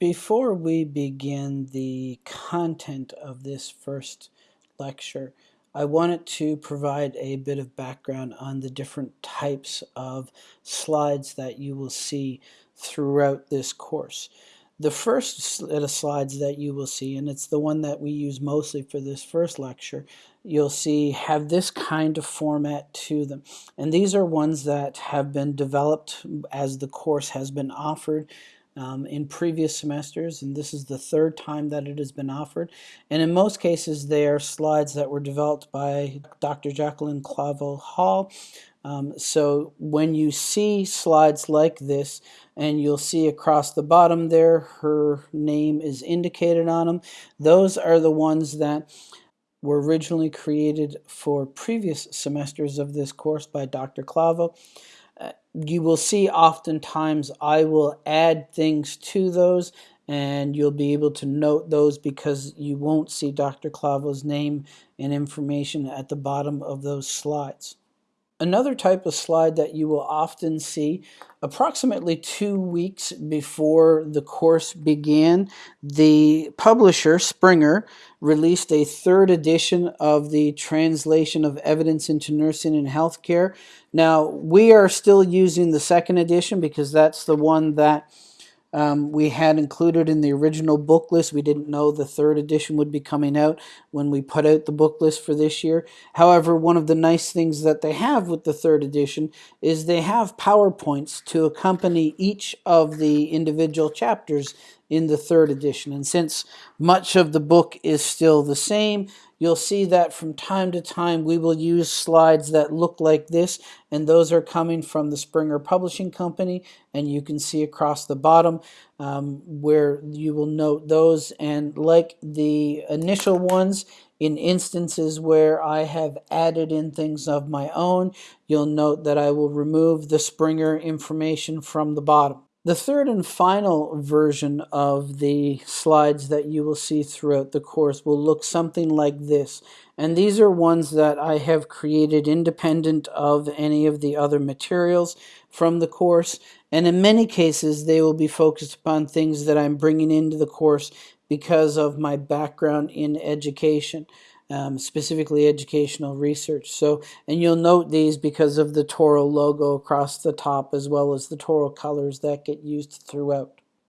Before we begin the content of this first lecture, I wanted to provide a bit of background on the different types of slides that you will see throughout this course. The first set of slides that you will see, and it's the one that we use mostly for this first lecture, you'll see have this kind of format to them. And these are ones that have been developed as the course has been offered um, in previous semesters, and this is the third time that it has been offered. And in most cases, they are slides that were developed by Dr. Jacqueline Clavel Hall. Um, so when you see slides like this, and you'll see across the bottom there, her name is indicated on them. Those are the ones that were originally created for previous semesters of this course by Dr. Clavel you will see oftentimes I will add things to those and you'll be able to note those because you won't see Dr. Clavel's name and information at the bottom of those slides. Another type of slide that you will often see approximately two weeks before the course began, the publisher, Springer, released a third edition of the Translation of Evidence into Nursing and Healthcare. Now, we are still using the second edition because that's the one that um, we had included in the original book list. We didn't know the third edition would be coming out when we put out the book list for this year. However, one of the nice things that they have with the third edition is they have PowerPoints to accompany each of the individual chapters in the third edition. And since much of the book is still the same, you'll see that from time to time we will use slides that look like this, and those are coming from the Springer Publishing Company, and you can see across the bottom um, where you will note those. And like the initial ones, in instances where I have added in things of my own, you'll note that I will remove the Springer information from the bottom. The third and final version of the slides that you will see throughout the course will look something like this. And these are ones that I have created independent of any of the other materials from the course. And in many cases, they will be focused upon things that I'm bringing into the course because of my background in education um, specifically educational research. So, and you'll note these because of the Toral logo across the top as well as the Toral colors that get used throughout.